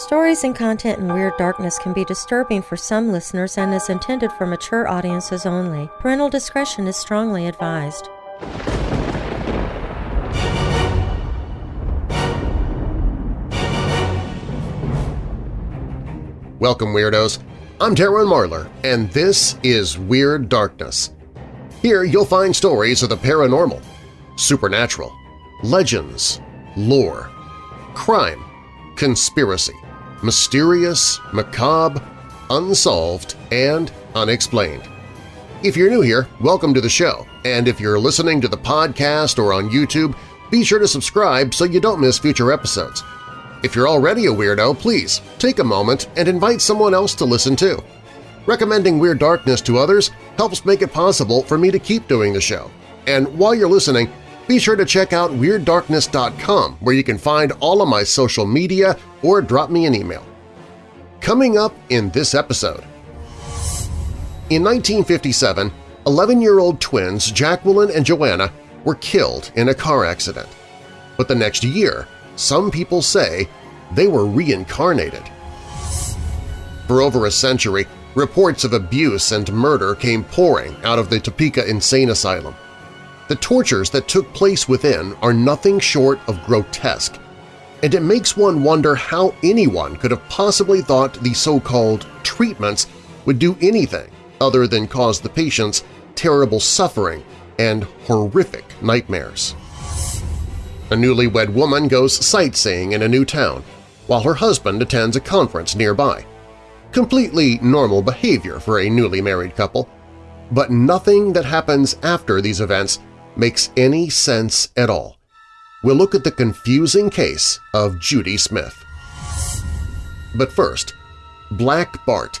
Stories and content in Weird Darkness can be disturbing for some listeners and is intended for mature audiences only. Parental discretion is strongly advised. Welcome, Weirdos! I'm Darren Marlar, and this is Weird Darkness. Here you'll find stories of the paranormal, supernatural, legends, lore, crime, conspiracy, mysterious, macabre, unsolved, and unexplained. If you're new here, welcome to the show, and if you're listening to the podcast or on YouTube, be sure to subscribe so you don't miss future episodes. If you're already a weirdo, please take a moment and invite someone else to listen too. Recommending Weird Darkness to others helps make it possible for me to keep doing the show. And while you're listening, be sure to check out WeirdDarkness.com where you can find all of my social media or drop me an email. Coming up in this episode… In 1957, 11-year-old twins Jacqueline and Joanna were killed in a car accident. But the next year, some people say they were reincarnated. For over a century, reports of abuse and murder came pouring out of the Topeka Insane Asylum. The tortures that took place within are nothing short of grotesque, and it makes one wonder how anyone could have possibly thought the so-called treatments would do anything other than cause the patients terrible suffering and horrific nightmares. A newlywed woman goes sightseeing in a new town, while her husband attends a conference nearby. Completely normal behavior for a newly married couple, but nothing that happens after these events makes any sense at all. We'll look at the confusing case of Judy Smith. But first, Black Bart.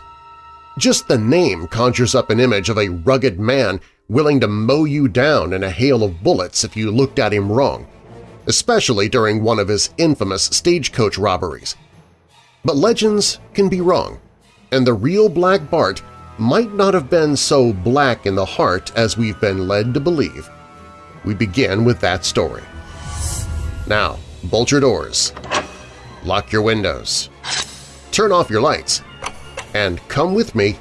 Just the name conjures up an image of a rugged man willing to mow you down in a hail of bullets if you looked at him wrong, especially during one of his infamous stagecoach robberies. But legends can be wrong, and the real Black Bart might not have been so black in the heart as we've been led to believe we begin with that story. Now, bolt your doors, lock your windows, turn off your lights, and come with me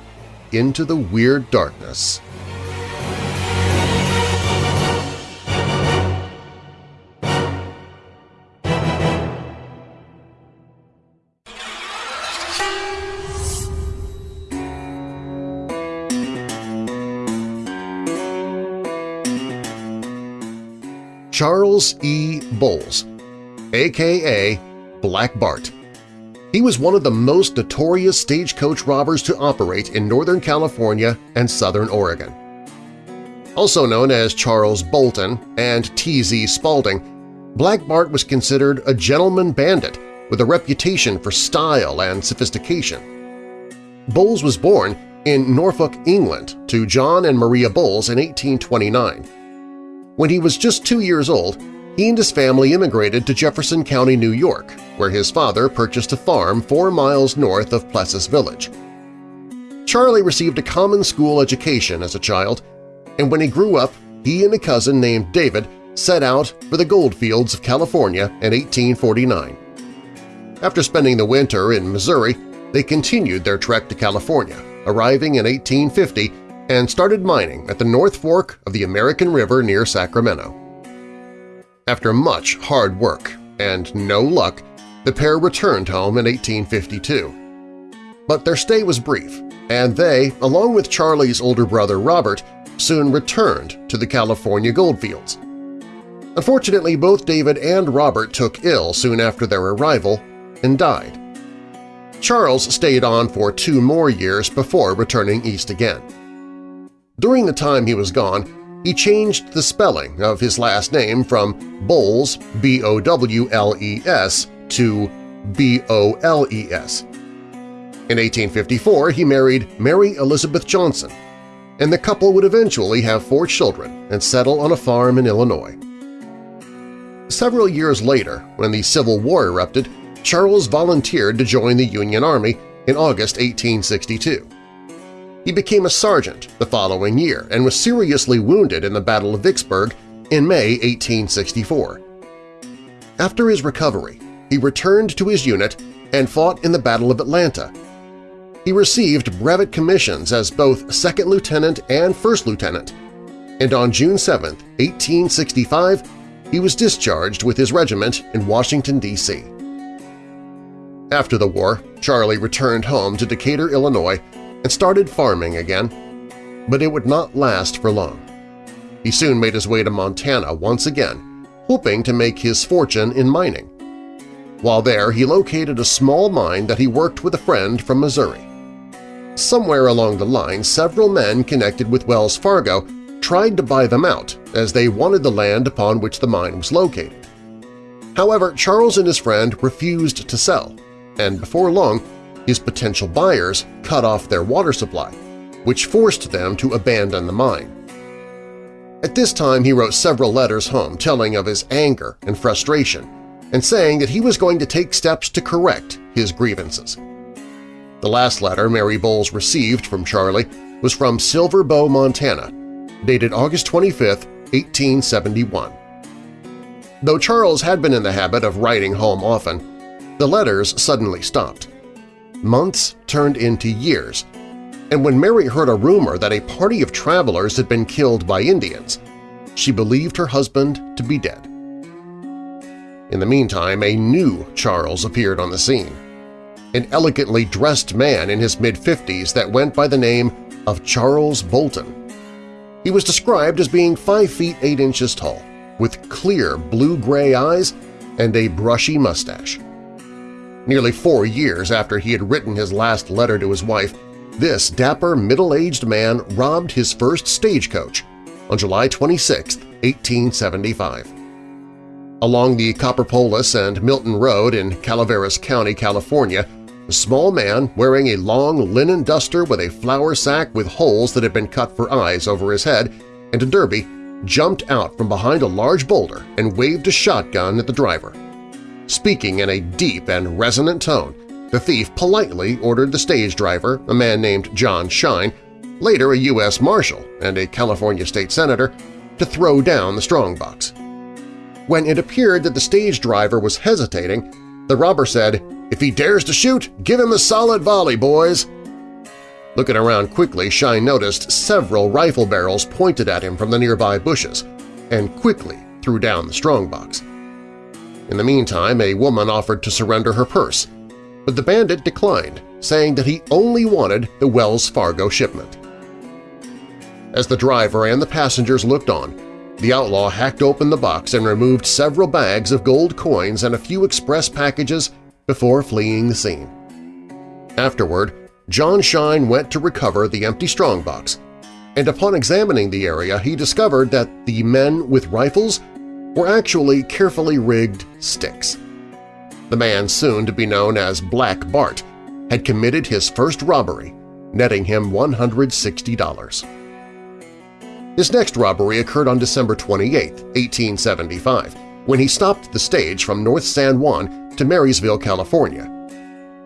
into the weird darkness. Charles E. Bowles, a.k.a. Black Bart. He was one of the most notorious stagecoach robbers to operate in Northern California and Southern Oregon. Also known as Charles Bolton and T.Z. Spaulding, Black Bart was considered a gentleman bandit with a reputation for style and sophistication. Bowles was born in Norfolk, England, to John and Maria Bowles in 1829. When he was just two years old, he and his family immigrated to Jefferson County, New York, where his father purchased a farm four miles north of Plessis Village. Charlie received a common school education as a child, and when he grew up, he and a cousin named David set out for the goldfields of California in 1849. After spending the winter in Missouri, they continued their trek to California, arriving in 1850 and started mining at the North Fork of the American River near Sacramento. After much hard work and no luck, the pair returned home in 1852. But their stay was brief, and they, along with Charlie's older brother Robert, soon returned to the California goldfields. Unfortunately, both David and Robert took ill soon after their arrival and died. Charles stayed on for two more years before returning east again. During the time he was gone, he changed the spelling of his last name from Bowles B-O-W-L-E-S to B-O-L-E-S. In 1854, he married Mary Elizabeth Johnson, and the couple would eventually have four children and settle on a farm in Illinois. Several years later, when the Civil War erupted, Charles volunteered to join the Union Army in August 1862. He became a sergeant the following year and was seriously wounded in the Battle of Vicksburg in May 1864. After his recovery, he returned to his unit and fought in the Battle of Atlanta. He received brevet commissions as both second lieutenant and first lieutenant, and on June 7, 1865, he was discharged with his regiment in Washington, D.C. After the war, Charlie returned home to Decatur, Illinois and started farming again, but it would not last for long. He soon made his way to Montana once again, hoping to make his fortune in mining. While there, he located a small mine that he worked with a friend from Missouri. Somewhere along the line, several men connected with Wells Fargo tried to buy them out as they wanted the land upon which the mine was located. However, Charles and his friend refused to sell, and before long his potential buyers cut off their water supply, which forced them to abandon the mine. At this time he wrote several letters home telling of his anger and frustration and saying that he was going to take steps to correct his grievances. The last letter Mary Bowles received from Charlie was from Silver Bow, Montana, dated August 25, 1871. Though Charles had been in the habit of writing home often, the letters suddenly stopped. Months turned into years, and when Mary heard a rumor that a party of travelers had been killed by Indians, she believed her husband to be dead. In the meantime, a new Charles appeared on the scene, an elegantly dressed man in his mid-50s that went by the name of Charles Bolton. He was described as being 5 feet 8 inches tall, with clear blue-gray eyes and a brushy mustache. Nearly four years after he had written his last letter to his wife, this dapper middle-aged man robbed his first stagecoach on July 26, 1875. Along the Copperopolis and Milton Road in Calaveras County, California, a small man wearing a long linen duster with a flour sack with holes that had been cut for eyes over his head and a derby jumped out from behind a large boulder and waved a shotgun at the driver. Speaking in a deep and resonant tone, the thief politely ordered the stage driver, a man named John Shine, later a U.S. Marshal and a California state senator, to throw down the strongbox. When it appeared that the stage driver was hesitating, the robber said, "'If he dares to shoot, give him a solid volley, boys!' Looking around quickly, Shine noticed several rifle barrels pointed at him from the nearby bushes and quickly threw down the strongbox. In the meantime, a woman offered to surrender her purse, but the bandit declined, saying that he only wanted the Wells Fargo shipment. As the driver and the passengers looked on, the outlaw hacked open the box and removed several bags of gold coins and a few express packages before fleeing the scene. Afterward, John Shine went to recover the empty strongbox, and upon examining the area he discovered that the men with rifles were actually carefully rigged sticks. The man soon to be known as Black Bart had committed his first robbery, netting him $160. His next robbery occurred on December 28, 1875, when he stopped the stage from North San Juan to Marysville, California.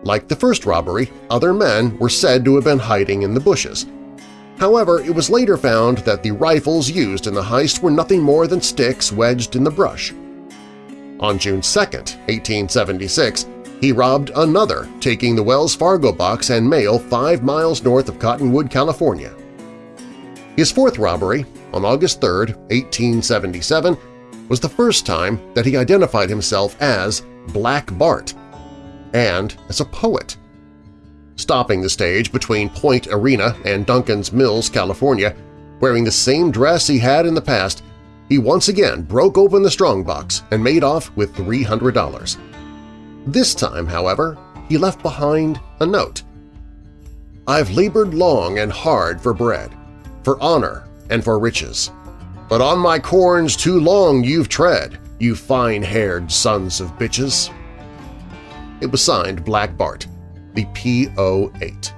Like the first robbery, other men were said to have been hiding in the bushes. However, it was later found that the rifles used in the heist were nothing more than sticks wedged in the brush. On June 2, 1876, he robbed another, taking the Wells Fargo box and mail five miles north of Cottonwood, California. His fourth robbery, on August 3, 1877, was the first time that he identified himself as Black Bart and as a poet. Stopping the stage between Point Arena and Duncan's Mills, California, wearing the same dress he had in the past, he once again broke open the strongbox and made off with $300. This time, however, he left behind a note. I've labored long and hard for bread for honor and for riches. But on my corns too long you've tread, you fine-haired sons of bitches. It was signed Black Bart, the PO-8.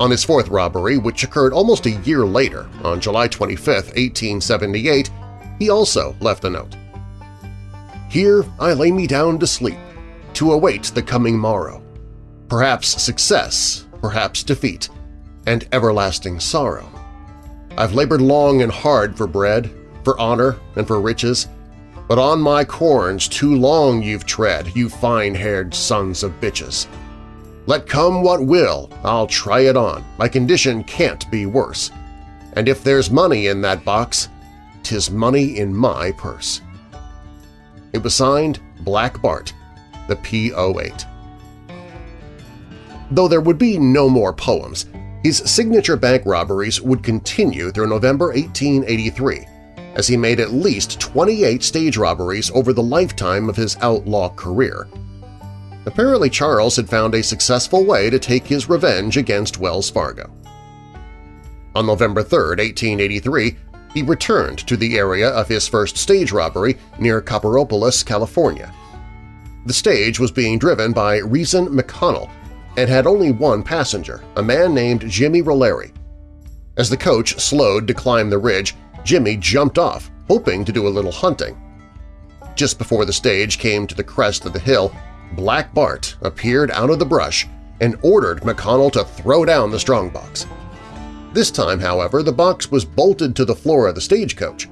On his fourth robbery, which occurred almost a year later, on July 25, 1878, he also left a note. Here I lay me down to sleep, to await the coming morrow. Perhaps success, perhaps defeat, and everlasting sorrow. I've labored long and hard for bread, for honor, and for riches, but on my corns too long you've tread, you fine-haired sons of bitches. Let come what will, I'll try it on, my condition can't be worse. And if there's money in that box, 'tis money in my purse. It was signed Black Bart, the PO-8. Though there would be no more poems, his signature bank robberies would continue through November 1883, as he made at least 28 stage robberies over the lifetime of his outlaw career. Apparently Charles had found a successful way to take his revenge against Wells Fargo. On November 3, 1883, he returned to the area of his first stage robbery near Copperopolis, California. The stage was being driven by Reason McConnell and had only one passenger, a man named Jimmy Rolleri. As the coach slowed to climb the ridge, Jimmy jumped off, hoping to do a little hunting. Just before the stage came to the crest of the hill, Black Bart appeared out of the brush and ordered McConnell to throw down the strongbox. This time, however, the box was bolted to the floor of the stagecoach.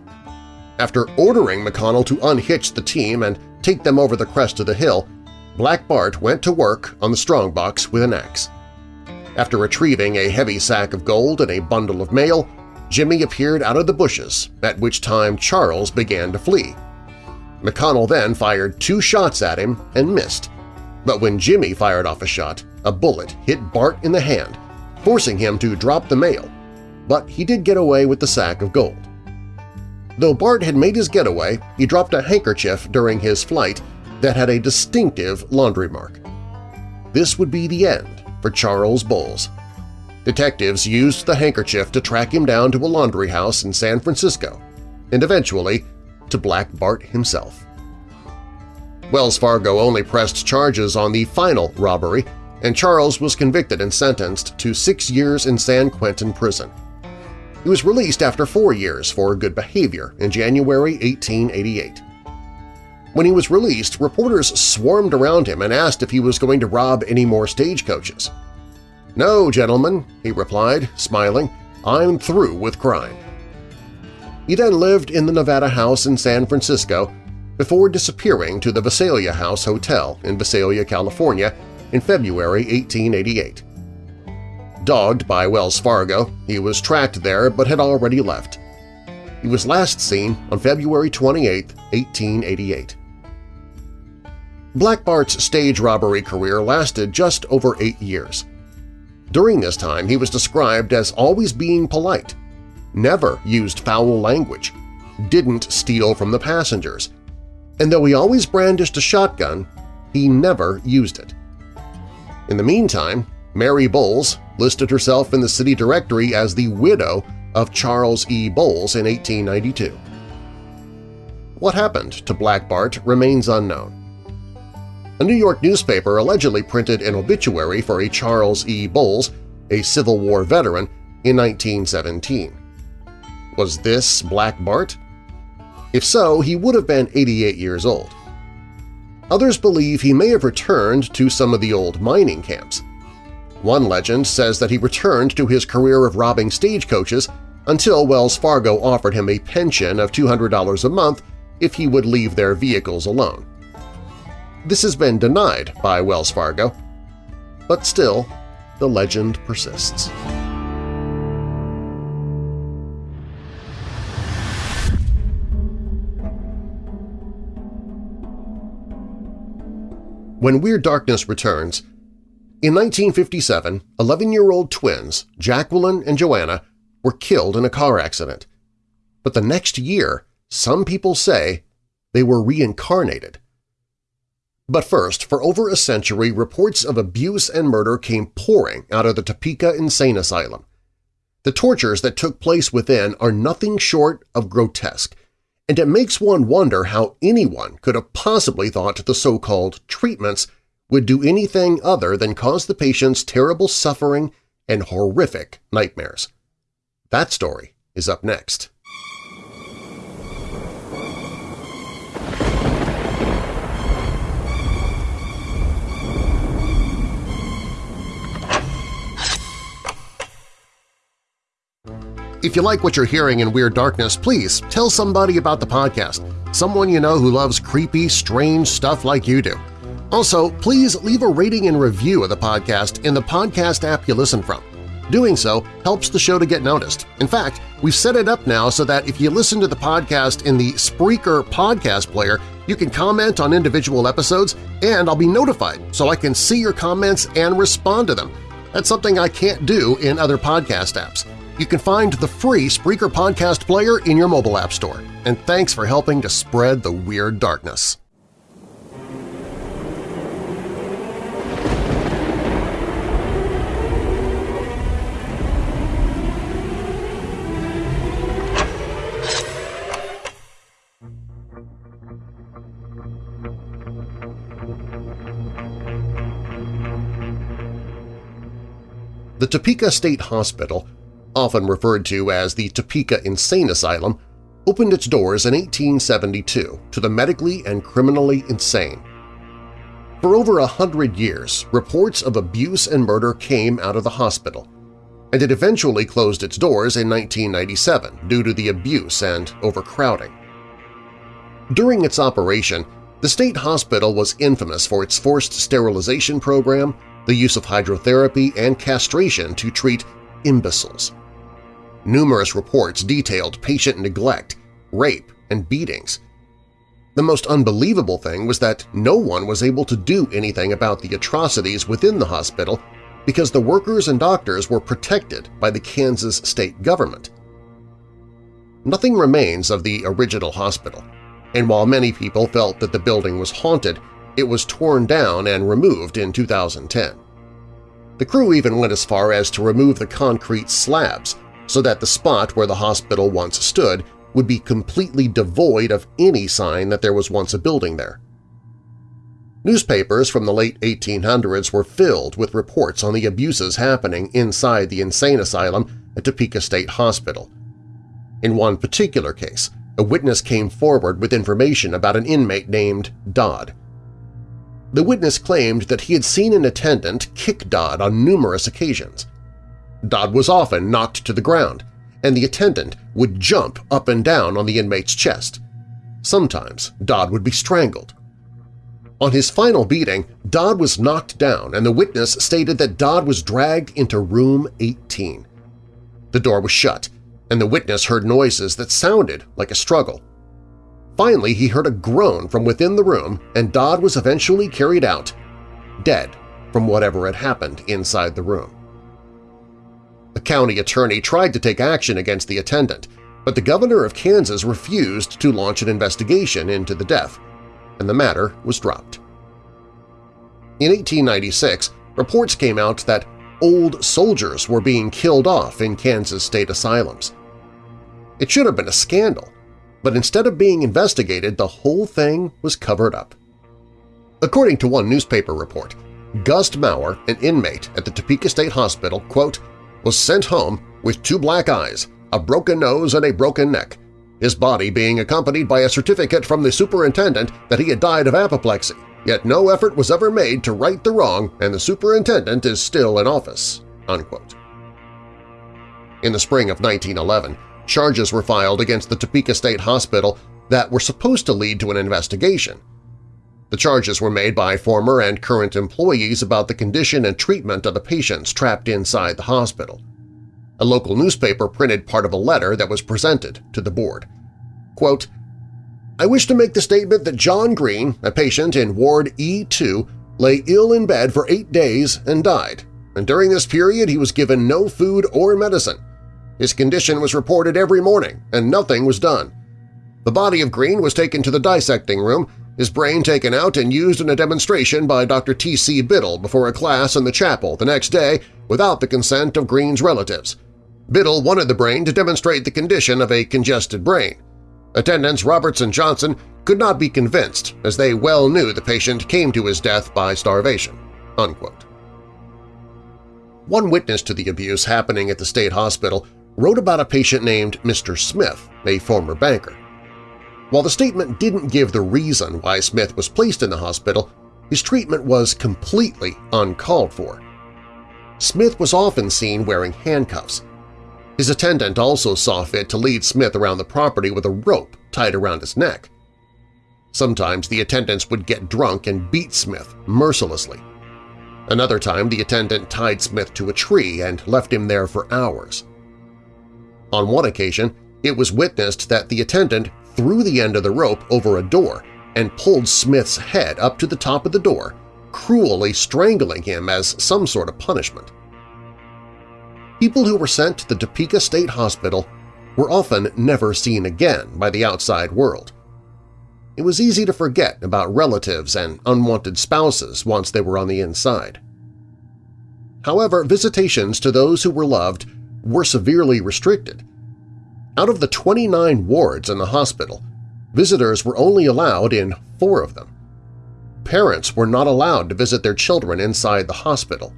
After ordering McConnell to unhitch the team and take them over the crest of the hill, Black Bart went to work on the strongbox with an axe. After retrieving a heavy sack of gold and a bundle of mail, Jimmy appeared out of the bushes, at which time Charles began to flee. McConnell then fired two shots at him and missed, but when Jimmy fired off a shot, a bullet hit Bart in the hand, forcing him to drop the mail, but he did get away with the sack of gold. Though Bart had made his getaway, he dropped a handkerchief during his flight that had a distinctive laundry mark. This would be the end for Charles Bowles. Detectives used the handkerchief to track him down to a laundry house in San Francisco, and eventually to Black Bart himself. Wells Fargo only pressed charges on the final robbery, and Charles was convicted and sentenced to six years in San Quentin prison. He was released after four years for good behavior in January 1888. When he was released, reporters swarmed around him and asked if he was going to rob any more stagecoaches. "'No, gentlemen,' he replied, smiling, "'I'm through with crime.' He then lived in the Nevada House in San Francisco before disappearing to the Visalia House Hotel in Visalia, California in February 1888. Dogged by Wells Fargo, he was tracked there but had already left. He was last seen on February 28, 1888. Black Bart's stage robbery career lasted just over eight years. During this time, he was described as always being polite, never used foul language, didn't steal from the passengers, and though he always brandished a shotgun, he never used it. In the meantime, Mary Bowles listed herself in the city directory as the widow of Charles E. Bowles in 1892. What happened to Black Bart remains unknown. A New York newspaper allegedly printed an obituary for a Charles E. Bowles, a Civil War veteran, in 1917. Was this Black Bart? If so, he would have been 88 years old. Others believe he may have returned to some of the old mining camps. One legend says that he returned to his career of robbing stagecoaches until Wells Fargo offered him a pension of $200 a month if he would leave their vehicles alone. This has been denied by Wells Fargo, but still, the legend persists. When Weird Darkness returns, in 1957, 11-year-old twins, Jacqueline and Joanna, were killed in a car accident. But the next year, some people say they were reincarnated. But first, for over a century, reports of abuse and murder came pouring out of the Topeka Insane Asylum. The tortures that took place within are nothing short of grotesque, and it makes one wonder how anyone could have possibly thought the so-called treatments would do anything other than cause the patients terrible suffering and horrific nightmares. That story is up next. If you like what you're hearing in Weird Darkness, please tell somebody about the podcast. someone you know who loves creepy, strange stuff like you do. Also, please leave a rating and review of the podcast in the podcast app you listen from. Doing so helps the show to get noticed. In fact, we've set it up now so that if you listen to the podcast in the Spreaker podcast player, you can comment on individual episodes and I'll be notified so I can see your comments and respond to them. That's something I can't do in other podcast apps. You can find the free Spreaker podcast player in your mobile app store. And thanks for helping to spread the Weird Darkness. The Topeka State Hospital, often referred to as the Topeka Insane Asylum, opened its doors in 1872 to the medically and criminally insane. For over a hundred years, reports of abuse and murder came out of the hospital, and it eventually closed its doors in 1997 due to the abuse and overcrowding. During its operation, the state hospital was infamous for its forced sterilization program, the use of hydrotherapy and castration to treat imbeciles. Numerous reports detailed patient neglect, rape, and beatings. The most unbelievable thing was that no one was able to do anything about the atrocities within the hospital because the workers and doctors were protected by the Kansas state government. Nothing remains of the original hospital, and while many people felt that the building was haunted, it was torn down and removed in 2010. The crew even went as far as to remove the concrete slabs so that the spot where the hospital once stood would be completely devoid of any sign that there was once a building there. Newspapers from the late 1800s were filled with reports on the abuses happening inside the insane asylum at Topeka State Hospital. In one particular case, a witness came forward with information about an inmate named Dodd. The witness claimed that he had seen an attendant kick Dodd on numerous occasions. Dodd was often knocked to the ground, and the attendant would jump up and down on the inmate's chest. Sometimes Dodd would be strangled. On his final beating, Dodd was knocked down and the witness stated that Dodd was dragged into room 18. The door was shut, and the witness heard noises that sounded like a struggle. Finally, he heard a groan from within the room and Dodd was eventually carried out, dead from whatever had happened inside the room. The county attorney tried to take action against the attendant, but the governor of Kansas refused to launch an investigation into the death, and the matter was dropped. In 1896, reports came out that old soldiers were being killed off in Kansas state asylums. It should have been a scandal, but instead of being investigated, the whole thing was covered up. According to one newspaper report, Gust Maurer, an inmate at the Topeka State Hospital, quote, was sent home with two black eyes, a broken nose, and a broken neck, his body being accompanied by a certificate from the superintendent that he had died of apoplexy, yet no effort was ever made to right the wrong and the superintendent is still in office." Unquote. In the spring of 1911, charges were filed against the Topeka State Hospital that were supposed to lead to an investigation. The charges were made by former and current employees about the condition and treatment of the patients trapped inside the hospital. A local newspaper printed part of a letter that was presented to the board. Quote, I wish to make the statement that John Green, a patient in Ward E2, lay ill in bed for eight days and died, and during this period he was given no food or medicine. His condition was reported every morning, and nothing was done. The body of Green was taken to the dissecting room, his brain taken out and used in a demonstration by Dr. T.C. Biddle before a class in the chapel the next day without the consent of Green's relatives. Biddle wanted the brain to demonstrate the condition of a congested brain. Attendants Roberts and Johnson could not be convinced as they well knew the patient came to his death by starvation." Unquote. One witness to the abuse happening at the state hospital wrote about a patient named Mr. Smith, a former banker. While the statement didn't give the reason why Smith was placed in the hospital, his treatment was completely uncalled for. Smith was often seen wearing handcuffs. His attendant also saw fit to lead Smith around the property with a rope tied around his neck. Sometimes the attendants would get drunk and beat Smith mercilessly. Another time the attendant tied Smith to a tree and left him there for hours. On one occasion, it was witnessed that the attendant threw the end of the rope over a door and pulled Smith's head up to the top of the door, cruelly strangling him as some sort of punishment. People who were sent to the Topeka State Hospital were often never seen again by the outside world. It was easy to forget about relatives and unwanted spouses once they were on the inside. However, visitations to those who were loved were severely restricted. Out of the 29 wards in the hospital, visitors were only allowed in four of them. Parents were not allowed to visit their children inside the hospital.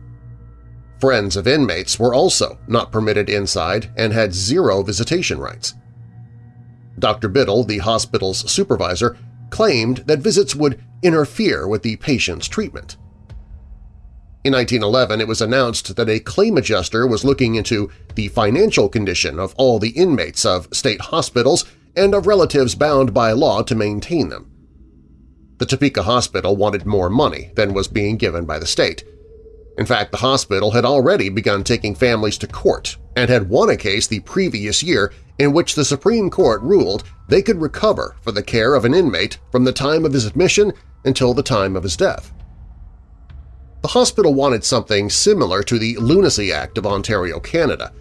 Friends of inmates were also not permitted inside and had zero visitation rights. Dr. Biddle, the hospital's supervisor, claimed that visits would interfere with the patient's treatment. In 1911, it was announced that a claim adjuster was looking into the financial condition of all the inmates of state hospitals and of relatives bound by law to maintain them. The Topeka Hospital wanted more money than was being given by the state. In fact, the hospital had already begun taking families to court and had won a case the previous year in which the Supreme Court ruled they could recover for the care of an inmate from the time of his admission until the time of his death. The hospital wanted something similar to the Lunacy Act of Ontario, Canada,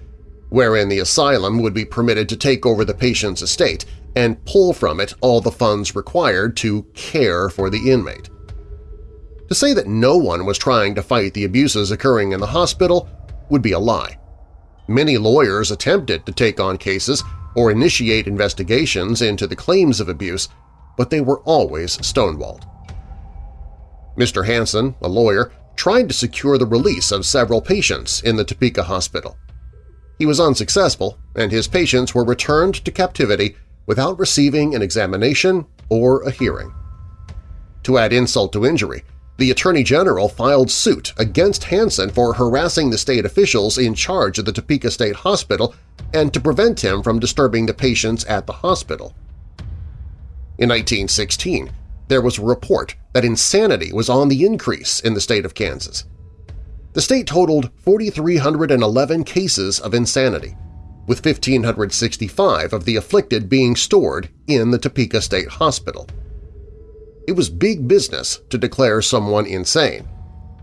wherein the asylum would be permitted to take over the patient's estate and pull from it all the funds required to care for the inmate. To say that no one was trying to fight the abuses occurring in the hospital would be a lie. Many lawyers attempted to take on cases or initiate investigations into the claims of abuse, but they were always stonewalled. Mr. Hansen, a lawyer, tried to secure the release of several patients in the Topeka Hospital. He was unsuccessful, and his patients were returned to captivity without receiving an examination or a hearing. To add insult to injury, the Attorney General filed suit against Hansen for harassing the state officials in charge of the Topeka State Hospital and to prevent him from disturbing the patients at the hospital. In 1916, there was a report that insanity was on the increase in the state of Kansas. The state totaled 4,311 cases of insanity, with 1,565 of the afflicted being stored in the Topeka State Hospital. It was big business to declare someone insane,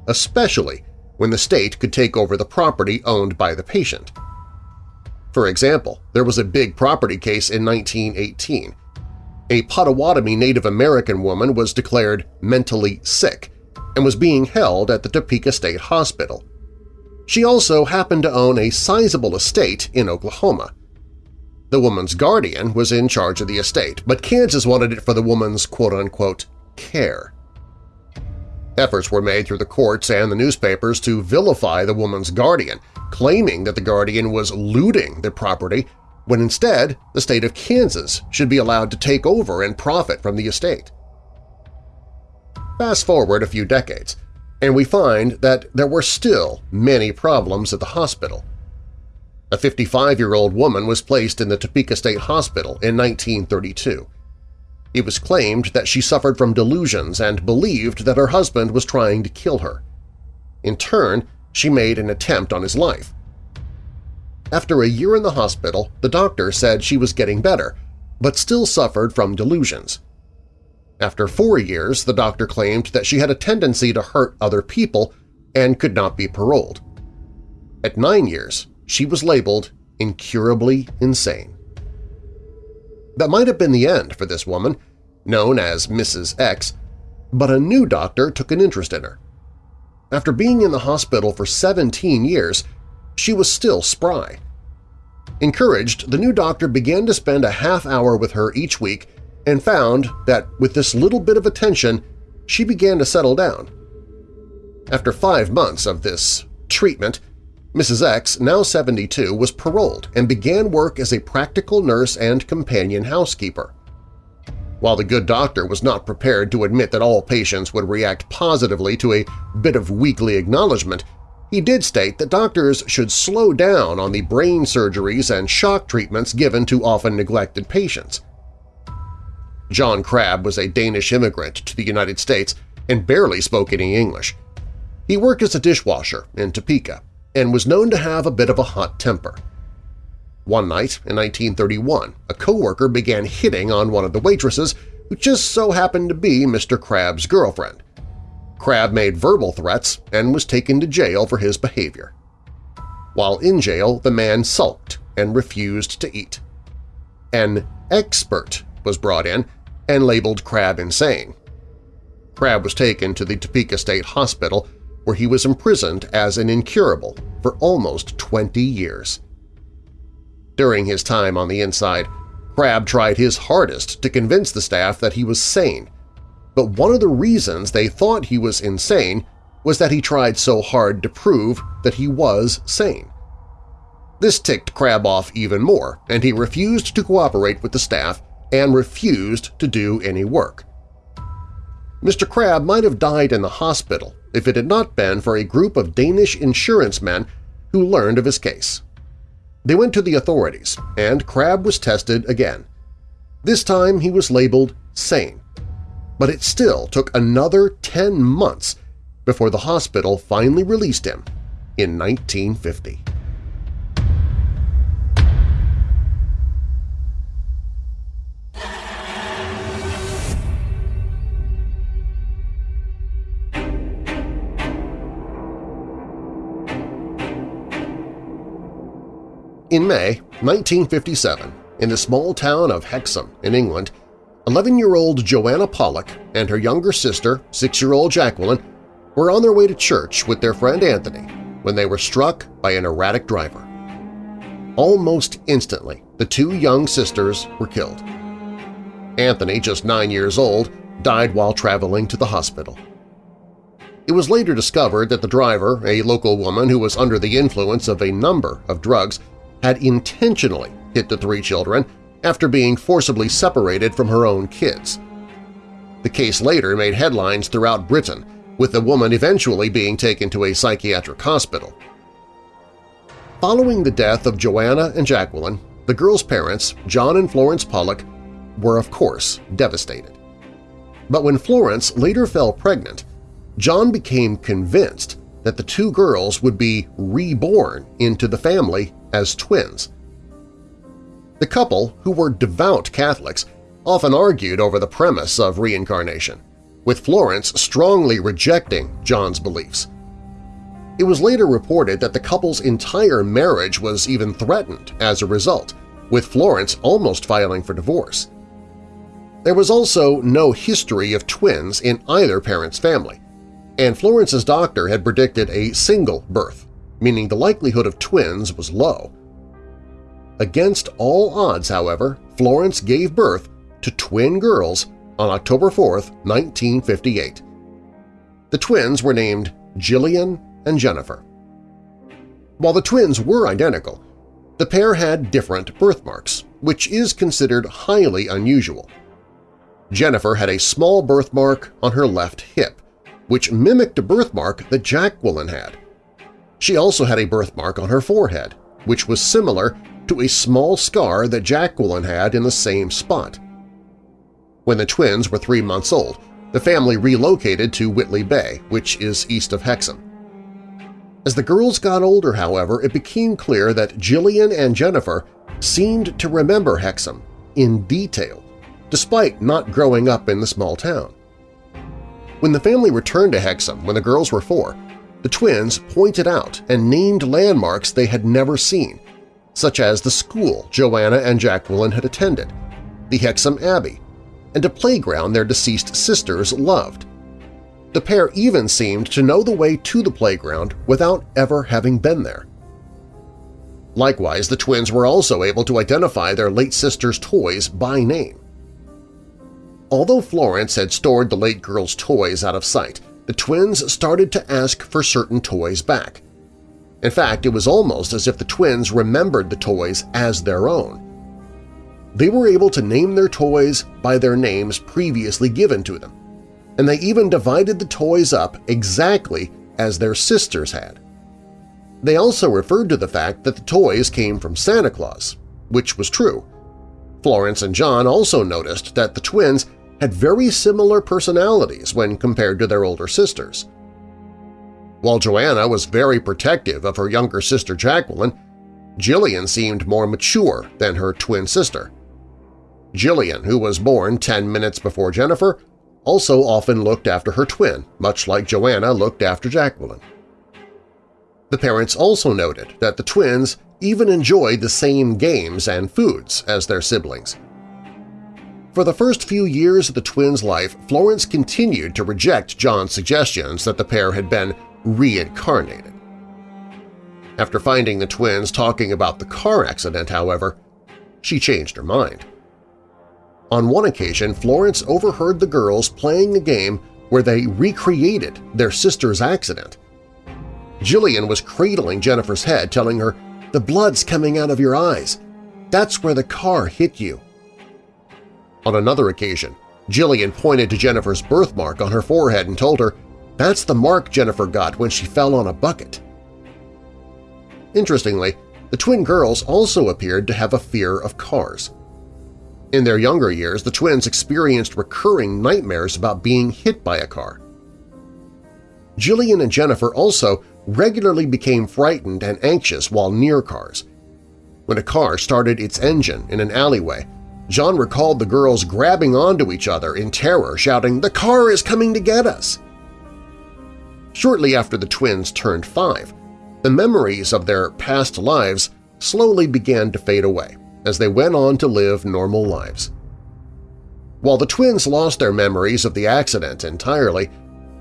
especially when the state could take over the property owned by the patient. For example, there was a big property case in 1918. A Potawatomi Native American woman was declared mentally sick and was being held at the Topeka State Hospital. She also happened to own a sizable estate in Oklahoma. The woman's guardian was in charge of the estate, but Kansas wanted it for the woman's quote-unquote care. Efforts were made through the courts and the newspapers to vilify the woman's guardian, claiming that the guardian was looting the property when instead the state of Kansas should be allowed to take over and profit from the estate. Fast forward a few decades, and we find that there were still many problems at the hospital. A 55-year-old woman was placed in the Topeka State Hospital in 1932. It was claimed that she suffered from delusions and believed that her husband was trying to kill her. In turn, she made an attempt on his life. After a year in the hospital, the doctor said she was getting better, but still suffered from delusions. After four years, the doctor claimed that she had a tendency to hurt other people and could not be paroled. At nine years, she was labeled incurably insane. That might have been the end for this woman, known as Mrs. X, but a new doctor took an interest in her. After being in the hospital for 17 years, she was still spry. Encouraged, the new doctor began to spend a half hour with her each week and found that with this little bit of attention, she began to settle down. After five months of this treatment, Mrs. X, now 72, was paroled and began work as a practical nurse and companion housekeeper. While the good doctor was not prepared to admit that all patients would react positively to a bit of weekly acknowledgement, he did state that doctors should slow down on the brain surgeries and shock treatments given to often neglected patients. John Crabb was a Danish immigrant to the United States and barely spoke any English. He worked as a dishwasher in Topeka and was known to have a bit of a hot temper. One night in 1931, a coworker began hitting on one of the waitresses who just so happened to be Mr. Crabb's girlfriend. Crabb made verbal threats and was taken to jail for his behavior. While in jail, the man sulked and refused to eat. An expert was brought in and labeled Crabb insane. Crabb was taken to the Topeka State Hospital where he was imprisoned as an incurable for almost 20 years. During his time on the inside, Crabb tried his hardest to convince the staff that he was sane, but one of the reasons they thought he was insane was that he tried so hard to prove that he was sane. This ticked Crabb off even more, and he refused to cooperate with the staff and refused to do any work. Mr. Crabb might have died in the hospital if it had not been for a group of Danish insurance men who learned of his case. They went to the authorities, and Crabb was tested again. This time he was labeled sane, but it still took another 10 months before the hospital finally released him in 1950. In May 1957, in the small town of Hexham in England, 11-year-old Joanna Pollock and her younger sister, 6-year-old Jacqueline, were on their way to church with their friend Anthony when they were struck by an erratic driver. Almost instantly, the two young sisters were killed. Anthony, just nine years old, died while traveling to the hospital. It was later discovered that the driver, a local woman who was under the influence of a number of drugs, had intentionally hit the three children after being forcibly separated from her own kids. The case later made headlines throughout Britain, with the woman eventually being taken to a psychiatric hospital. Following the death of Joanna and Jacqueline, the girls' parents, John and Florence Pollock, were of course devastated. But when Florence later fell pregnant, John became convinced that the two girls would be reborn into the family as twins. The couple, who were devout Catholics, often argued over the premise of reincarnation, with Florence strongly rejecting John's beliefs. It was later reported that the couple's entire marriage was even threatened as a result, with Florence almost filing for divorce. There was also no history of twins in either parent's family, and Florence's doctor had predicted a single birth, meaning the likelihood of twins was low. Against all odds, however, Florence gave birth to twin girls on October 4, 1958. The twins were named Jillian and Jennifer. While the twins were identical, the pair had different birthmarks, which is considered highly unusual. Jennifer had a small birthmark on her left hip, which mimicked a birthmark that Jacqueline had. She also had a birthmark on her forehead, which was similar to a small scar that Jacqueline had in the same spot. When the twins were three months old, the family relocated to Whitley Bay, which is east of Hexham. As the girls got older, however, it became clear that Jillian and Jennifer seemed to remember Hexham in detail, despite not growing up in the small town. When the family returned to Hexham when the girls were four, the twins pointed out and named landmarks they had never seen, such as the school Joanna and Jacqueline had attended, the Hexham Abbey, and a playground their deceased sisters loved. The pair even seemed to know the way to the playground without ever having been there. Likewise, the twins were also able to identify their late sister's toys by name. Although Florence had stored the late girl's toys out of sight, the twins started to ask for certain toys back. In fact, it was almost as if the twins remembered the toys as their own. They were able to name their toys by their names previously given to them, and they even divided the toys up exactly as their sisters had. They also referred to the fact that the toys came from Santa Claus, which was true. Florence and John also noticed that the twins had very similar personalities when compared to their older sisters. While Joanna was very protective of her younger sister Jacqueline, Jillian seemed more mature than her twin sister. Jillian, who was born 10 minutes before Jennifer, also often looked after her twin, much like Joanna looked after Jacqueline. The parents also noted that the twins even enjoyed the same games and foods as their siblings. For the first few years of the twins' life, Florence continued to reject John's suggestions that the pair had been reincarnated. After finding the twins talking about the car accident, however, she changed her mind. On one occasion, Florence overheard the girls playing a game where they recreated their sister's accident. Jillian was cradling Jennifer's head, telling her, the blood's coming out of your eyes. That's where the car hit you. On another occasion, Jillian pointed to Jennifer's birthmark on her forehead and told her, that's the mark Jennifer got when she fell on a bucket. Interestingly, the twin girls also appeared to have a fear of cars. In their younger years, the twins experienced recurring nightmares about being hit by a car. Jillian and Jennifer also regularly became frightened and anxious while near cars. When a car started its engine in an alleyway, John recalled the girls grabbing onto each other in terror, shouting, "The car is coming to get us!" Shortly after the twins turned five, the memories of their past lives slowly began to fade away as they went on to live normal lives. While the twins lost their memories of the accident entirely,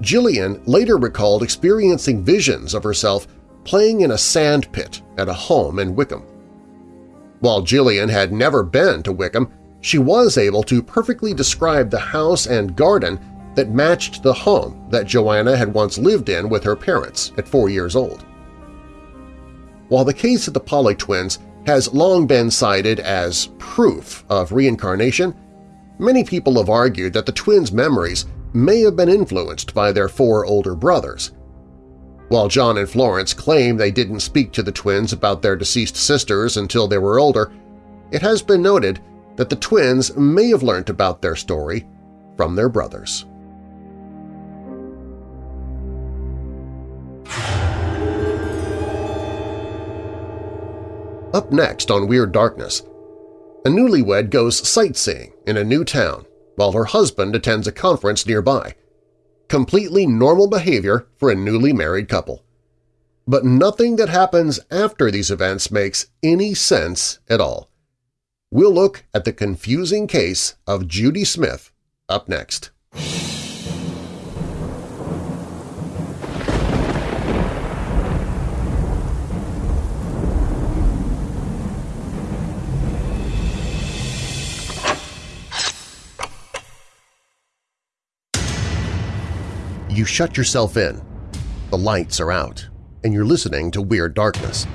Jillian later recalled experiencing visions of herself playing in a sand pit at a home in Wickham. While Jillian had never been to Wickham, she was able to perfectly describe the house and garden that matched the home that Joanna had once lived in with her parents at four years old. While the case of the Pollock twins has long been cited as proof of reincarnation, many people have argued that the twins' memories may have been influenced by their four older brothers. While John and Florence claim they didn't speak to the twins about their deceased sisters until they were older, it has been noted that the twins may have learned about their story from their brothers. Up next on Weird Darkness, a newlywed goes sightseeing in a new town while her husband attends a conference nearby. Completely normal behavior for a newly married couple. But nothing that happens after these events makes any sense at all. We'll look at the confusing case of Judy Smith up next. You shut yourself in. The lights are out, and you're listening to Weird Darkness.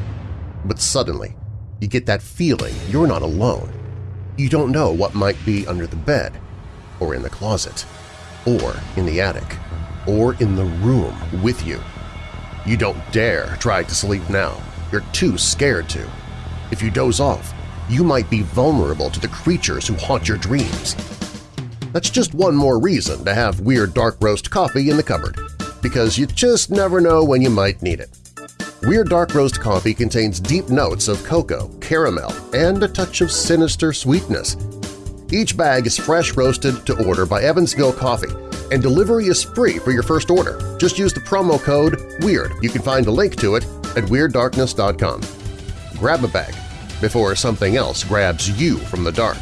But suddenly, you get that feeling you're not alone. You don't know what might be under the bed, or in the closet, or in the attic, or in the room with you. You don't dare try to sleep now. You're too scared to. If you doze off, you might be vulnerable to the creatures who haunt your dreams. That's just one more reason to have Weird Dark Roast coffee in the cupboard, because you just never know when you might need it. Weird Dark Roast coffee contains deep notes of cocoa, caramel, and a touch of sinister sweetness. Each bag is fresh roasted to order by Evansville Coffee, and delivery is free for your first order. Just use the promo code WEIRD. You can find a link to it at WeirdDarkness.com. Grab a bag before something else grabs you from the dark.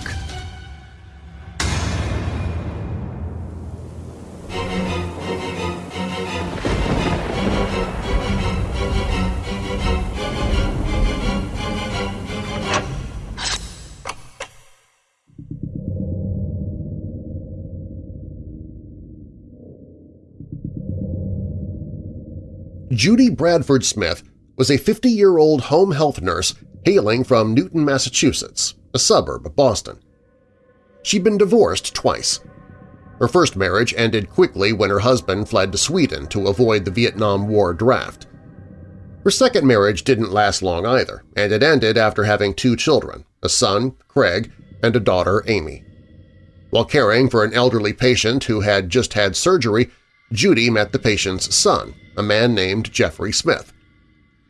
Judy Bradford Smith was a 50-year-old home health nurse hailing from Newton, Massachusetts, a suburb of Boston. She'd been divorced twice. Her first marriage ended quickly when her husband fled to Sweden to avoid the Vietnam War draft. Her second marriage didn't last long either, and it ended after having two children, a son, Craig, and a daughter, Amy. While caring for an elderly patient who had just had surgery, Judy met the patient's son, a man named Jeffrey Smith.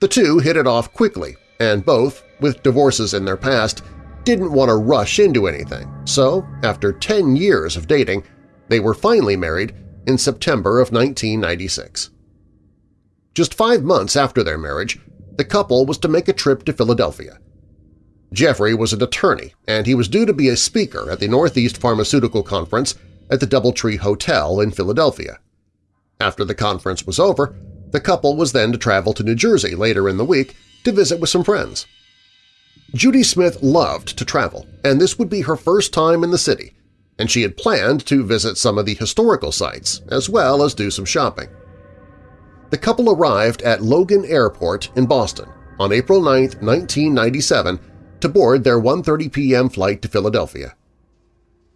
The two hit it off quickly, and both, with divorces in their past, didn't want to rush into anything, so after 10 years of dating, they were finally married in September of 1996. Just five months after their marriage, the couple was to make a trip to Philadelphia. Jeffrey was an attorney, and he was due to be a speaker at the Northeast Pharmaceutical Conference at the Doubletree Hotel in Philadelphia. After the conference was over, the couple was then to travel to New Jersey later in the week to visit with some friends. Judy Smith loved to travel, and this would be her first time in the city, and she had planned to visit some of the historical sites as well as do some shopping. The couple arrived at Logan Airport in Boston on April 9, 1997 to board their 1.30 p.m. flight to Philadelphia.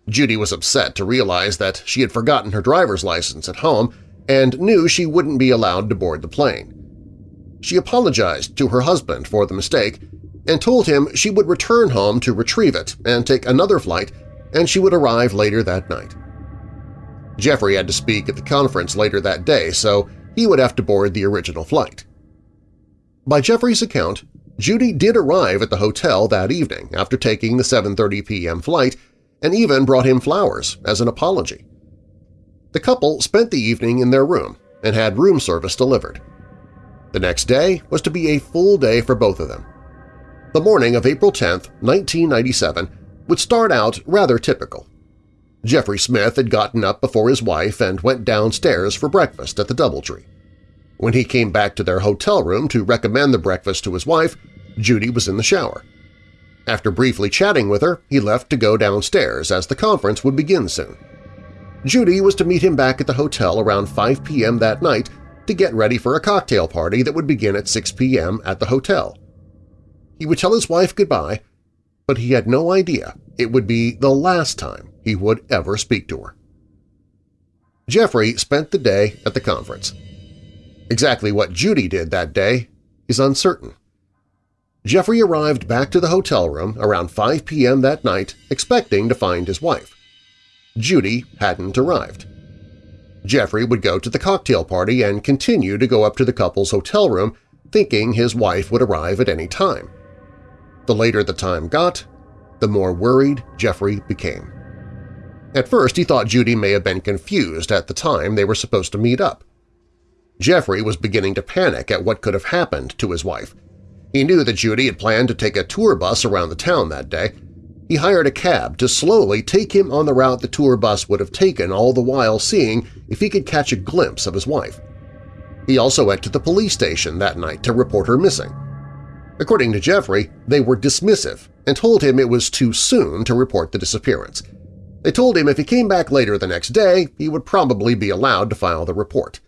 Judy was upset to realize that she had forgotten her driver's license at home and knew she wouldn't be allowed to board the plane. She apologized to her husband for the mistake and told him she would return home to retrieve it and take another flight and she would arrive later that night. Jeffrey had to speak at the conference later that day, so he would have to board the original flight. By Jeffrey's account, Judy did arrive at the hotel that evening after taking the 7.30 p.m. flight and even brought him flowers as an apology. The couple spent the evening in their room and had room service delivered. The next day was to be a full day for both of them. The morning of April 10, 1997 would start out rather typical. Jeffrey Smith had gotten up before his wife and went downstairs for breakfast at the Doubletree. When he came back to their hotel room to recommend the breakfast to his wife, Judy was in the shower. After briefly chatting with her, he left to go downstairs as the conference would begin soon. Judy was to meet him back at the hotel around 5 p.m. that night to get ready for a cocktail party that would begin at 6 p.m. at the hotel. He would tell his wife goodbye, but he had no idea it would be the last time he would ever speak to her. Jeffrey spent the day at the conference. Exactly what Judy did that day is uncertain. Jeffrey arrived back to the hotel room around 5 p.m. that night expecting to find his wife. Judy hadn't arrived. Jeffrey would go to the cocktail party and continue to go up to the couple's hotel room thinking his wife would arrive at any time. The later the time got, the more worried Jeffrey became. At first he thought Judy may have been confused at the time they were supposed to meet up. Jeffrey was beginning to panic at what could have happened to his wife. He knew that Judy had planned to take a tour bus around the town that day. He hired a cab to slowly take him on the route the tour bus would have taken all the while seeing if he could catch a glimpse of his wife. He also went to the police station that night to report her missing. According to Jeffrey, they were dismissive and told him it was too soon to report the disappearance. They told him if he came back later the next day, he would probably be allowed to file the report.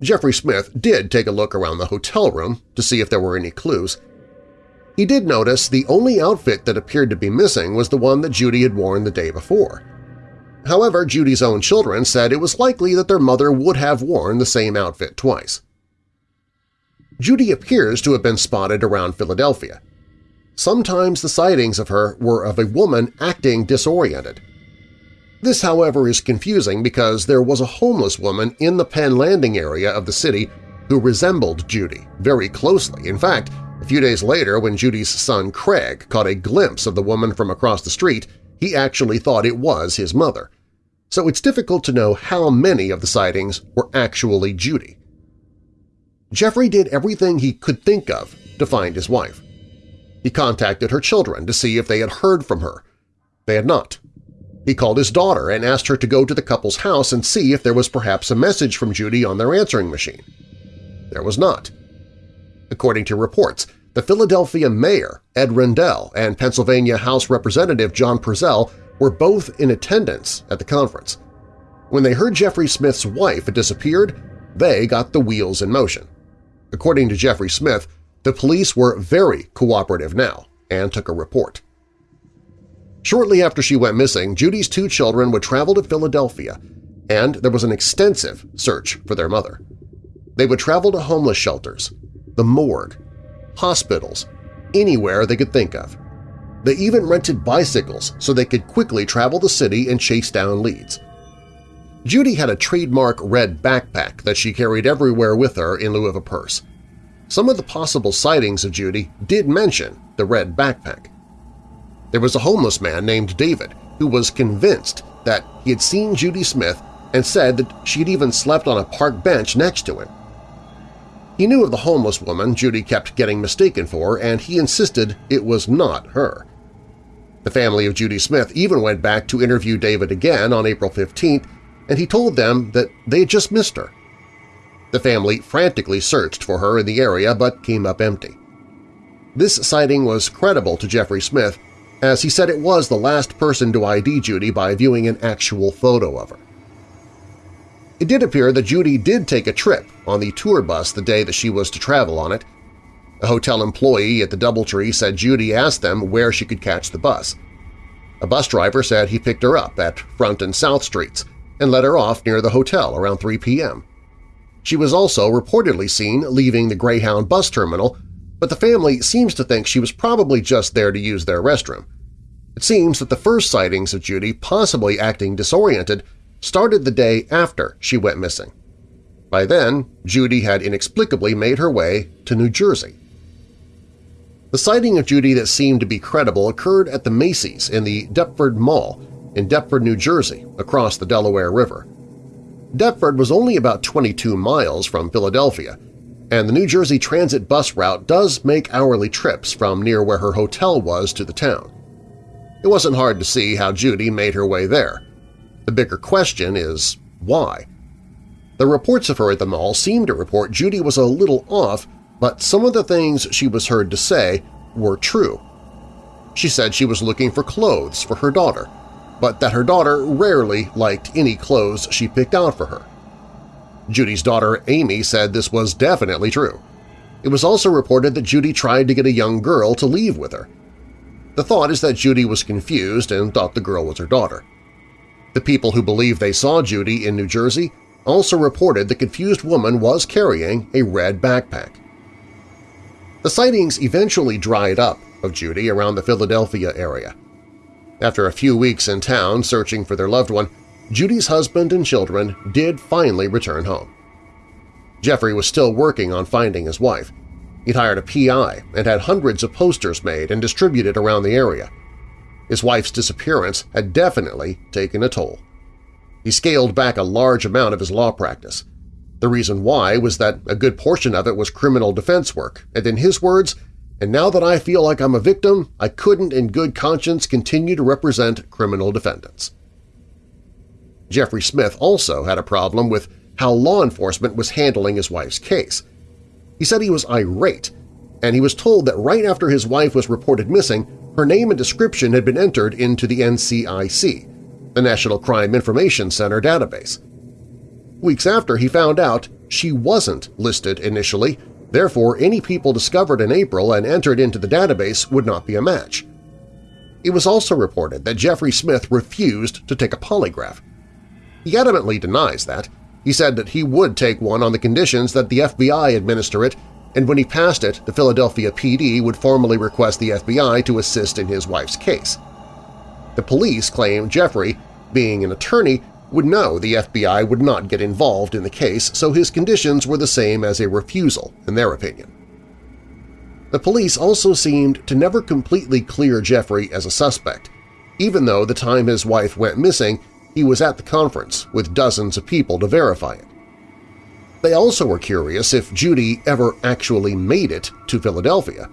Jeffrey Smith did take a look around the hotel room to see if there were any clues. He did notice the only outfit that appeared to be missing was the one that Judy had worn the day before. However, Judy's own children said it was likely that their mother would have worn the same outfit twice. Judy appears to have been spotted around Philadelphia. Sometimes the sightings of her were of a woman acting disoriented. This, however, is confusing because there was a homeless woman in the Penn Landing area of the city who resembled Judy very closely. In fact, a few days later when Judy's son Craig caught a glimpse of the woman from across the street, he actually thought it was his mother. So it's difficult to know how many of the sightings were actually Judy. Jeffrey did everything he could think of to find his wife. He contacted her children to see if they had heard from her. They had not. He called his daughter and asked her to go to the couple's house and see if there was perhaps a message from Judy on their answering machine. There was not. According to reports, the Philadelphia mayor, Ed Rendell, and Pennsylvania House Representative John Perzel were both in attendance at the conference. When they heard Jeffrey Smith's wife had disappeared, they got the wheels in motion. According to Jeffrey Smith, the police were very cooperative now and took a report. Shortly after she went missing, Judy's two children would travel to Philadelphia, and there was an extensive search for their mother. They would travel to homeless shelters, the morgue, hospitals, anywhere they could think of. They even rented bicycles so they could quickly travel the city and chase down leads. Judy had a trademark red backpack that she carried everywhere with her in lieu of a purse. Some of the possible sightings of Judy did mention the red backpack. There was a homeless man named David who was convinced that he had seen Judy Smith and said that she had even slept on a park bench next to him. He knew of the homeless woman Judy kept getting mistaken for, and he insisted it was not her. The family of Judy Smith even went back to interview David again on April 15th, and he told them that they had just missed her. The family frantically searched for her in the area but came up empty. This sighting was credible to Jeffrey Smith, as he said it was the last person to ID Judy by viewing an actual photo of her. It did appear that Judy did take a trip on the tour bus the day that she was to travel on it, a hotel employee at the Doubletree said Judy asked them where she could catch the bus. A bus driver said he picked her up at Front and South Streets and let her off near the hotel around 3 p.m. She was also reportedly seen leaving the Greyhound bus terminal, but the family seems to think she was probably just there to use their restroom. It seems that the first sightings of Judy possibly acting disoriented started the day after she went missing. By then, Judy had inexplicably made her way to New Jersey. The sighting of Judy that seemed to be credible occurred at the Macy's in the Deptford Mall in Deptford, New Jersey, across the Delaware River. Deptford was only about 22 miles from Philadelphia, and the New Jersey Transit bus route does make hourly trips from near where her hotel was to the town. It wasn't hard to see how Judy made her way there. The bigger question is why? The reports of her at the mall seem to report Judy was a little off but some of the things she was heard to say were true. She said she was looking for clothes for her daughter, but that her daughter rarely liked any clothes she picked out for her. Judy's daughter Amy said this was definitely true. It was also reported that Judy tried to get a young girl to leave with her. The thought is that Judy was confused and thought the girl was her daughter. The people who believe they saw Judy in New Jersey also reported the confused woman was carrying a red backpack. The sightings eventually dried up of Judy around the Philadelphia area. After a few weeks in town searching for their loved one, Judy's husband and children did finally return home. Jeffrey was still working on finding his wife. He'd hired a PI and had hundreds of posters made and distributed around the area. His wife's disappearance had definitely taken a toll. He scaled back a large amount of his law practice. The reason why was that a good portion of it was criminal defense work, and in his words, and now that I feel like I'm a victim, I couldn't in good conscience continue to represent criminal defendants. Jeffrey Smith also had a problem with how law enforcement was handling his wife's case. He said he was irate, and he was told that right after his wife was reported missing, her name and description had been entered into the NCIC, the National Crime Information Center database. Weeks after, he found out she wasn't listed initially, therefore any people discovered in April and entered into the database would not be a match. It was also reported that Jeffrey Smith refused to take a polygraph. He adamantly denies that. He said that he would take one on the conditions that the FBI administer it, and when he passed it, the Philadelphia PD would formally request the FBI to assist in his wife's case. The police claim Jeffrey, being an attorney, would know the FBI would not get involved in the case, so his conditions were the same as a refusal, in their opinion. The police also seemed to never completely clear Jeffrey as a suspect, even though the time his wife went missing he was at the conference with dozens of people to verify it. They also were curious if Judy ever actually made it to Philadelphia.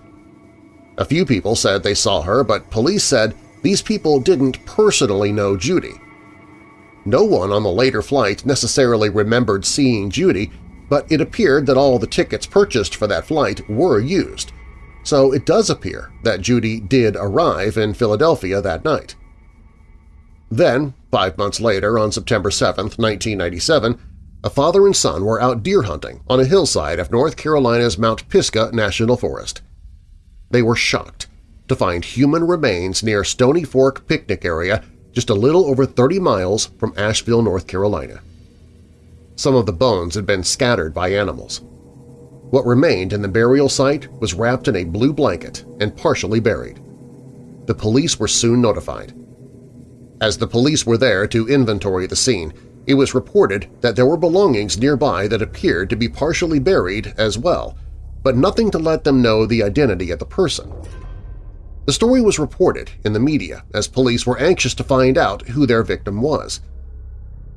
A few people said they saw her, but police said these people didn't personally know Judy. No one on the later flight necessarily remembered seeing Judy, but it appeared that all the tickets purchased for that flight were used, so it does appear that Judy did arrive in Philadelphia that night. Then, five months later, on September 7, 1997, a father and son were out deer hunting on a hillside of North Carolina's Mount Pisgah National Forest. They were shocked to find human remains near Stony Fork picnic area just a little over 30 miles from Asheville, North Carolina. Some of the bones had been scattered by animals. What remained in the burial site was wrapped in a blue blanket and partially buried. the police were soon notified. As the police were there to inventory the scene, it was reported that there were belongings nearby that appeared to be partially buried as well, but nothing to let them know the identity of the person. The story was reported in the media as police were anxious to find out who their victim was.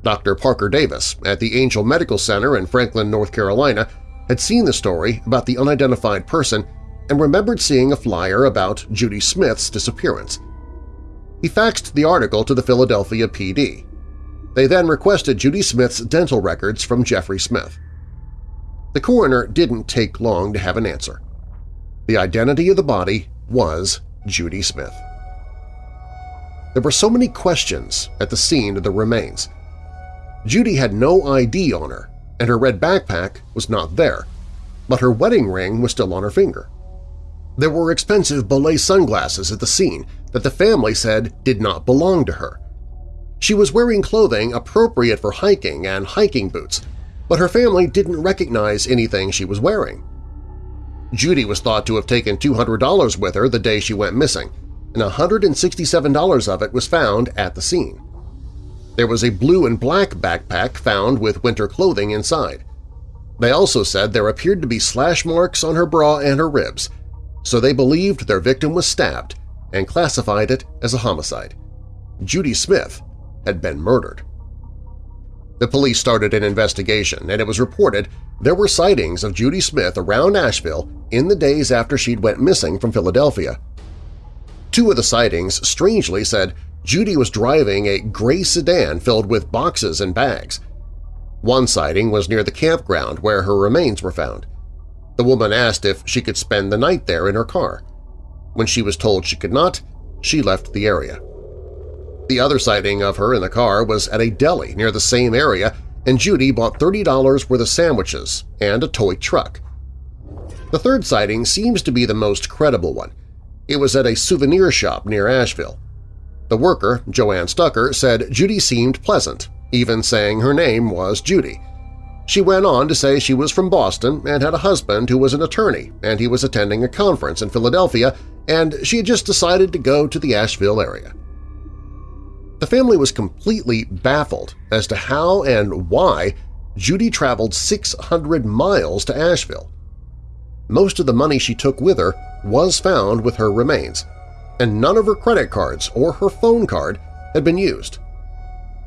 Dr. Parker Davis at the Angel Medical Center in Franklin, North Carolina had seen the story about the unidentified person and remembered seeing a flyer about Judy Smith's disappearance. He faxed the article to the Philadelphia PD. They then requested Judy Smith's dental records from Jeffrey Smith. The coroner didn't take long to have an answer. The identity of the body was Judy Smith. There were so many questions at the scene of the remains. Judy had no ID on her, and her red backpack was not there, but her wedding ring was still on her finger. There were expensive Bollé sunglasses at the scene that the family said did not belong to her. She was wearing clothing appropriate for hiking and hiking boots, but her family didn't recognize anything she was wearing. Judy was thought to have taken $200 with her the day she went missing, and $167 of it was found at the scene. There was a blue and black backpack found with winter clothing inside. They also said there appeared to be slash marks on her bra and her ribs, so they believed their victim was stabbed and classified it as a homicide. Judy Smith had been murdered. The police started an investigation, and it was reported there were sightings of Judy Smith around Asheville in the days after she'd went missing from Philadelphia. Two of the sightings strangely said Judy was driving a gray sedan filled with boxes and bags. One sighting was near the campground where her remains were found. The woman asked if she could spend the night there in her car. When she was told she could not, she left the area. The other sighting of her in the car was at a deli near the same area, and Judy bought $30 worth of sandwiches and a toy truck. The third sighting seems to be the most credible one. It was at a souvenir shop near Asheville. The worker, Joanne Stucker, said Judy seemed pleasant, even saying her name was Judy. She went on to say she was from Boston and had a husband who was an attorney and he was attending a conference in Philadelphia and she had just decided to go to the Asheville area. The family was completely baffled as to how and why Judy traveled 600 miles to Asheville. Most of the money she took with her was found with her remains, and none of her credit cards or her phone card had been used.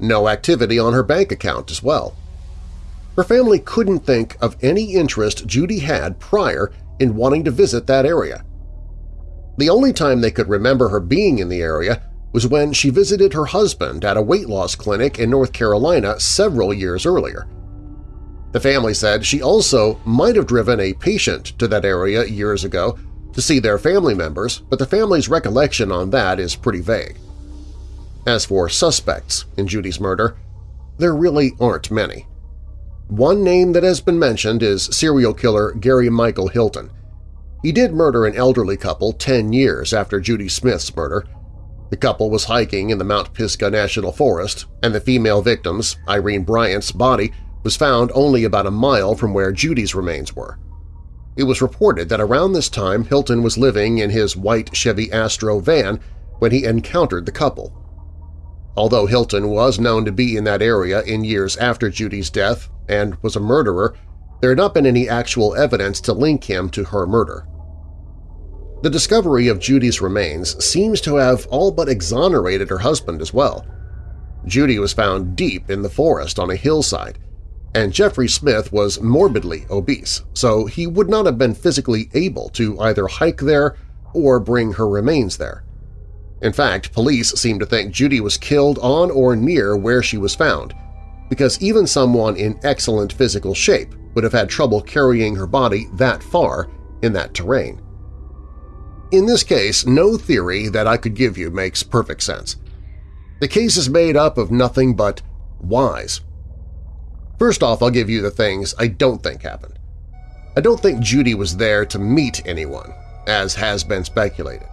No activity on her bank account as well. Her family couldn't think of any interest Judy had prior in wanting to visit that area. The only time they could remember her being in the area was when she visited her husband at a weight loss clinic in North Carolina several years earlier. The family said she also might have driven a patient to that area years ago to see their family members, but the family's recollection on that is pretty vague. As for suspects in Judy's murder, there really aren't many. One name that has been mentioned is serial killer Gary Michael Hilton. He did murder an elderly couple 10 years after Judy Smith's murder. The couple was hiking in the Mount Pisgah National Forest, and the female victim's, Irene Bryant's, body was found only about a mile from where Judy's remains were. It was reported that around this time Hilton was living in his white Chevy Astro van when he encountered the couple. Although Hilton was known to be in that area in years after Judy's death and was a murderer, there had not been any actual evidence to link him to her murder. The discovery of Judy's remains seems to have all but exonerated her husband as well. Judy was found deep in the forest on a hillside, and Jeffrey Smith was morbidly obese, so he would not have been physically able to either hike there or bring her remains there. In fact, police seem to think Judy was killed on or near where she was found, because even someone in excellent physical shape would have had trouble carrying her body that far in that terrain. In this case, no theory that I could give you makes perfect sense. The case is made up of nothing but whys. First off, I'll give you the things I don't think happened. I don't think Judy was there to meet anyone, as has been speculated.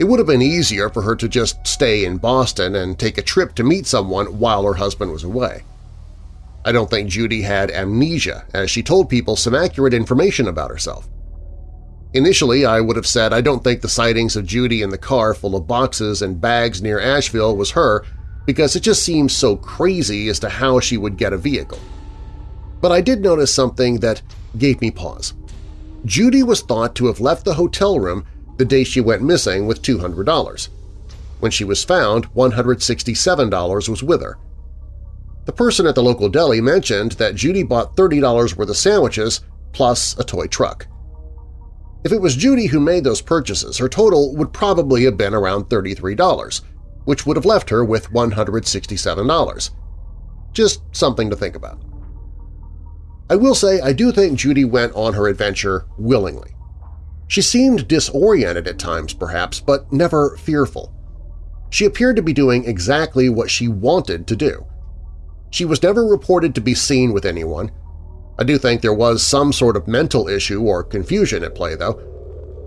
It would have been easier for her to just stay in Boston and take a trip to meet someone while her husband was away. I don't think Judy had amnesia, as she told people some accurate information about herself. Initially, I would have said I don't think the sightings of Judy in the car full of boxes and bags near Asheville was her because it just seems so crazy as to how she would get a vehicle. But I did notice something that gave me pause. Judy was thought to have left the hotel room the day she went missing with $200. When she was found, $167 was with her. The person at the local deli mentioned that Judy bought $30 worth of sandwiches plus a toy truck. If it was Judy who made those purchases, her total would probably have been around $33, which would have left her with $167. Just something to think about. I will say I do think Judy went on her adventure willingly. She seemed disoriented at times, perhaps, but never fearful. She appeared to be doing exactly what she wanted to do. She was never reported to be seen with anyone. I do think there was some sort of mental issue or confusion at play, though.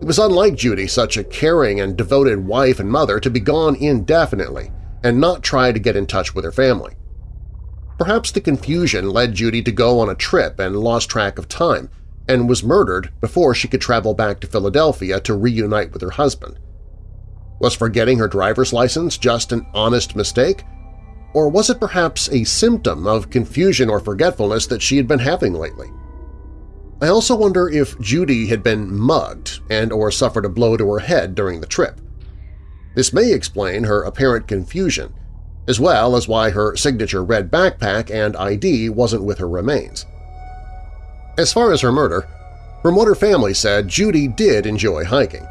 It was unlike Judy, such a caring and devoted wife and mother, to be gone indefinitely and not try to get in touch with her family. Perhaps the confusion led Judy to go on a trip and lost track of time, and was murdered before she could travel back to Philadelphia to reunite with her husband. Was forgetting her driver's license just an honest mistake? Or was it perhaps a symptom of confusion or forgetfulness that she had been having lately? I also wonder if Judy had been mugged and or suffered a blow to her head during the trip. This may explain her apparent confusion, as well as why her signature red backpack and ID wasn't with her remains. As far as her murder, from what her family said, Judy did enjoy hiking.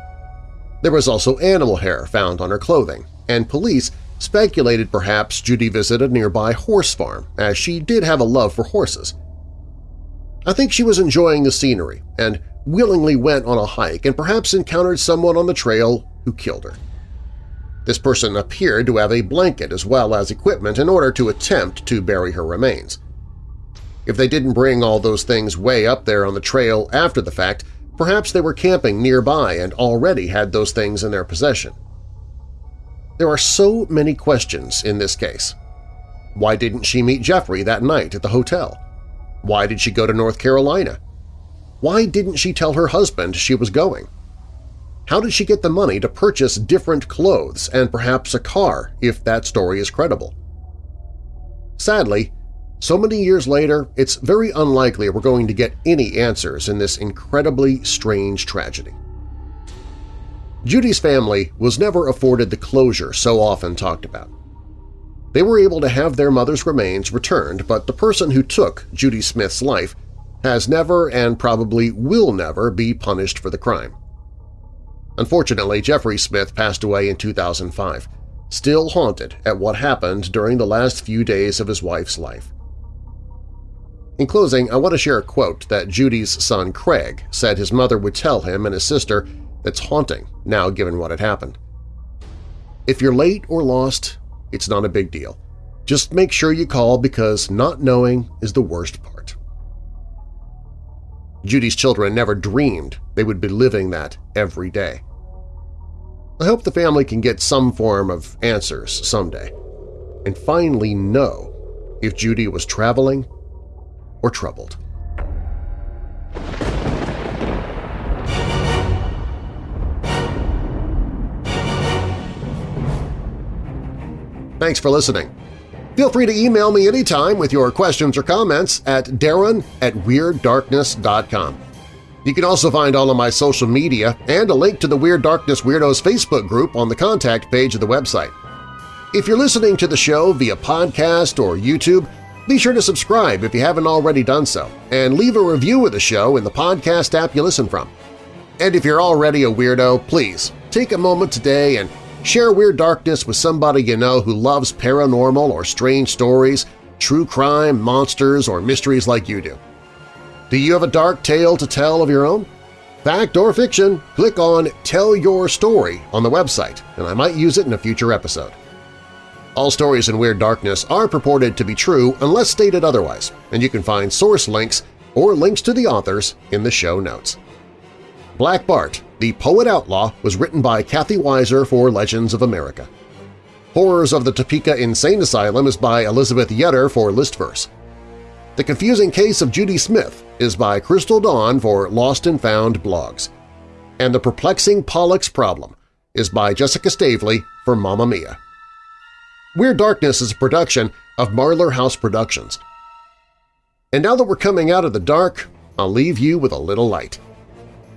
There was also animal hair found on her clothing, and police speculated perhaps Judy visited a nearby horse farm, as she did have a love for horses. I think she was enjoying the scenery and willingly went on a hike and perhaps encountered someone on the trail who killed her. This person appeared to have a blanket as well as equipment in order to attempt to bury her remains. If they didn't bring all those things way up there on the trail after the fact, perhaps they were camping nearby and already had those things in their possession. There are so many questions in this case. Why didn't she meet Jeffrey that night at the hotel? Why did she go to North Carolina? Why didn't she tell her husband she was going? How did she get the money to purchase different clothes and perhaps a car if that story is credible? Sadly, so many years later, it's very unlikely we're going to get any answers in this incredibly strange tragedy. Judy's family was never afforded the closure so often talked about. They were able to have their mother's remains returned, but the person who took Judy Smith's life has never and probably will never be punished for the crime. Unfortunately, Jeffrey Smith passed away in 2005, still haunted at what happened during the last few days of his wife's life. In closing, I want to share a quote that Judy's son Craig said his mother would tell him and his sister that's haunting now given what had happened. If you're late or lost, it's not a big deal. Just make sure you call because not knowing is the worst part. Judy's children never dreamed they would be living that every day. I hope the family can get some form of answers someday and finally know if Judy was traveling or troubled. Thanks for listening. Feel free to email me anytime with your questions or comments at darren at WeirdDarkness.com. You can also find all of my social media and a link to the Weird Darkness Weirdos Facebook group on the contact page of the website. If you're listening to the show via podcast or YouTube, be sure to subscribe if you haven't already done so, and leave a review of the show in the podcast app you listen from. And if you're already a weirdo, please take a moment today and share Weird Darkness with somebody you know who loves paranormal or strange stories, true crime, monsters, or mysteries like you do. Do you have a dark tale to tell of your own? Fact or fiction, click on Tell Your Story on the website, and I might use it in a future episode. All stories in Weird Darkness are purported to be true unless stated otherwise, and you can find source links or links to the authors in the show notes. Black Bart, the Poet Outlaw was written by Kathy Weiser for Legends of America. Horrors of the Topeka Insane Asylum is by Elizabeth Yetter for Listverse. The Confusing Case of Judy Smith is by Crystal Dawn for Lost and Found blogs. and The Perplexing Pollux Problem is by Jessica Stavely for Mamamia. Weird Darkness is a production of Marlar House Productions. And now that we're coming out of the dark, I'll leave you with a little light.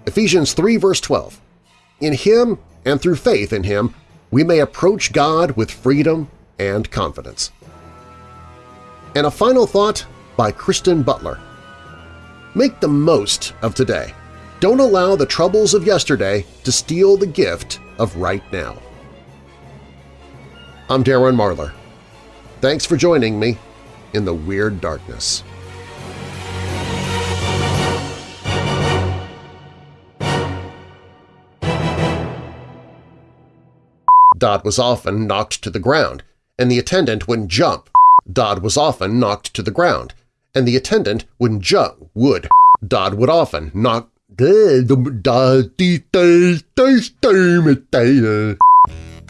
Ephesians 3 verse 12. In Him and through faith in Him, we may approach God with freedom and confidence. And a final thought by Kristen Butler. Make the most of today. Don't allow the troubles of yesterday to steal the gift of right now. I'm Darren Marlar. Thanks for joining me in the Weird Darkness. Dodd was often knocked to the ground, and the attendant wouldn't jump. Dodd was often knocked to the ground, and the attendant wouldn't jump. Would. Dodd would often knock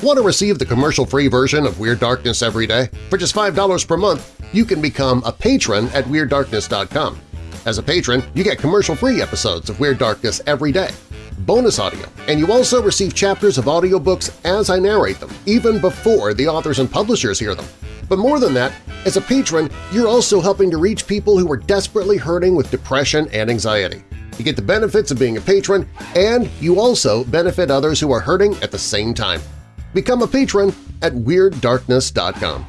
Want to receive the commercial-free version of Weird Darkness every day? For just $5 per month, you can become a patron at WeirdDarkness.com. As a patron, you get commercial-free episodes of Weird Darkness every day, bonus audio, and you also receive chapters of audiobooks as I narrate them, even before the authors and publishers hear them. But more than that, as a patron, you're also helping to reach people who are desperately hurting with depression and anxiety. You get the benefits of being a patron, and you also benefit others who are hurting at the same time. Become a patron at WeirdDarkness.com.